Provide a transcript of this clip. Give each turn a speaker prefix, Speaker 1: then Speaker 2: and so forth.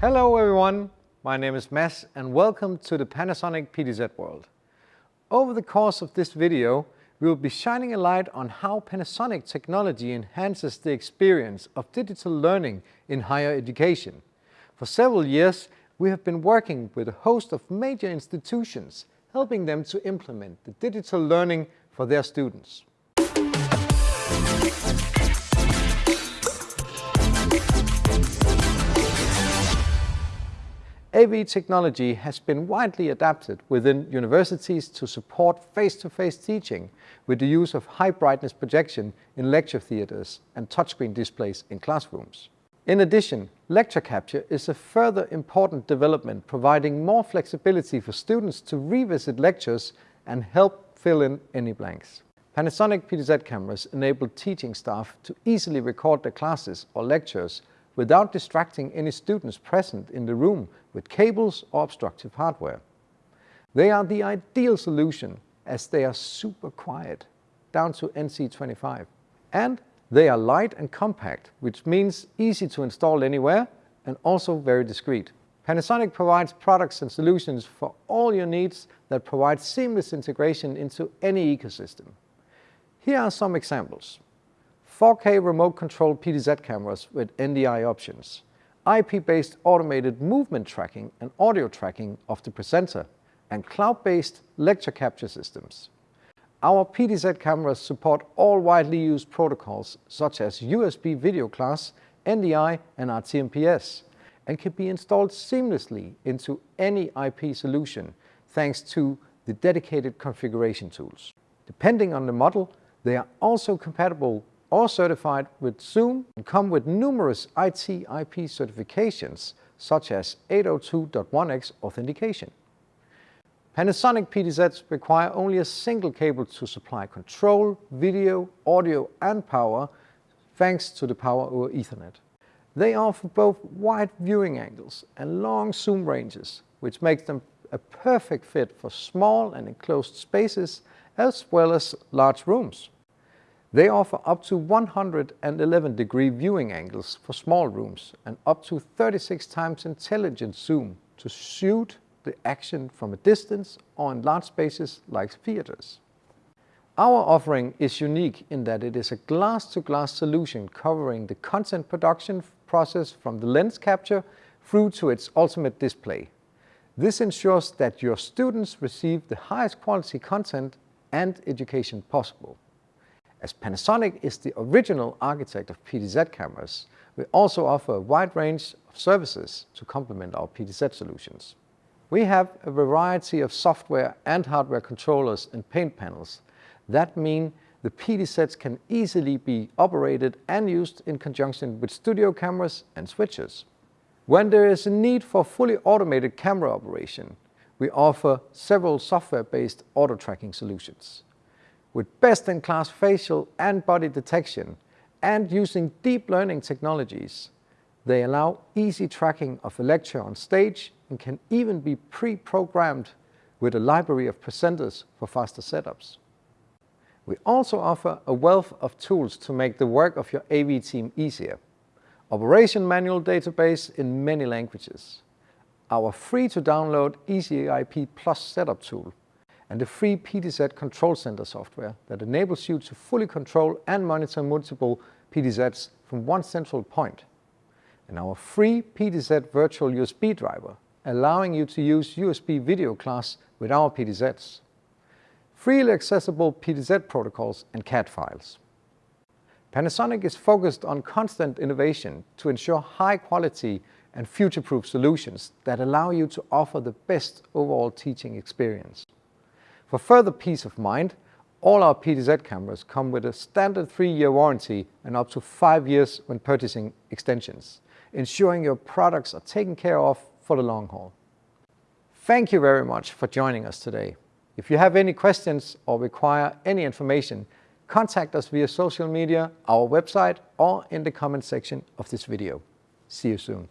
Speaker 1: Hello everyone, my name is Mads and welcome to the Panasonic PTZ world. Over the course of this video, we will be shining a light on how Panasonic technology enhances the experience of digital learning in higher education. For several years, we have been working with a host of major institutions, helping them to implement the digital learning for their students. AV technology has been widely adapted within universities to support face-to-face -face teaching with the use of high brightness projection in lecture theatres and touchscreen displays in classrooms. In addition, lecture capture is a further important development providing more flexibility for students to revisit lectures and help fill in any blanks. Panasonic PTZ cameras enable teaching staff to easily record their classes or lectures without distracting any students present in the room with cables or obstructive hardware. They are the ideal solution as they are super quiet, down to NC25. And they are light and compact, which means easy to install anywhere and also very discreet. Panasonic provides products and solutions for all your needs that provide seamless integration into any ecosystem. Here are some examples. 4K remote controlled PTZ cameras with NDI options, IP-based automated movement tracking and audio tracking of the presenter, and cloud-based lecture capture systems. Our PTZ cameras support all widely used protocols such as USB video class, NDI and RTMPS and can be installed seamlessly into any IP solution thanks to the dedicated configuration tools. Depending on the model, they are also compatible or certified with Zoom and come with numerous IT/IP certifications such as 802.1x authentication. Panasonic PTZs require only a single cable to supply control, video, audio and power thanks to the power over Ethernet. They offer both wide viewing angles and long zoom ranges, which makes them a perfect fit for small and enclosed spaces as well as large rooms. They offer up to 111 degree viewing angles for small rooms and up to 36 times intelligent zoom to shoot the action from a distance or in large spaces like theaters. Our offering is unique in that it is a glass-to-glass -glass solution covering the content production process from the lens capture through to its ultimate display. This ensures that your students receive the highest quality content and education possible. As Panasonic is the original architect of PTZ cameras, we also offer a wide range of services to complement our PTZ solutions. We have a variety of software and hardware controllers and paint panels. That mean the PTZs can easily be operated and used in conjunction with studio cameras and switches. When there is a need for fully automated camera operation, we offer several software-based auto tracking solutions with best-in-class facial and body detection and using deep learning technologies. They allow easy tracking of a lecture on stage and can even be pre-programmed with a library of presenters for faster setups. We also offer a wealth of tools to make the work of your AV team easier. Operation manual database in many languages. Our free-to-download EasyIP Plus setup tool and the free PTZ Control Center software that enables you to fully control and monitor multiple PTZs from one central point. And our free PTZ Virtual USB driver, allowing you to use USB video class with our PTZs. Freely accessible PTZ protocols and CAD files. Panasonic is focused on constant innovation to ensure high quality and future-proof solutions that allow you to offer the best overall teaching experience. For further peace of mind, all our PTZ cameras come with a standard three-year warranty and up to five years when purchasing extensions, ensuring your products are taken care of for the long haul. Thank you very much for joining us today. If you have any questions or require any information, contact us via social media, our website, or in the comment section of this video. See you soon.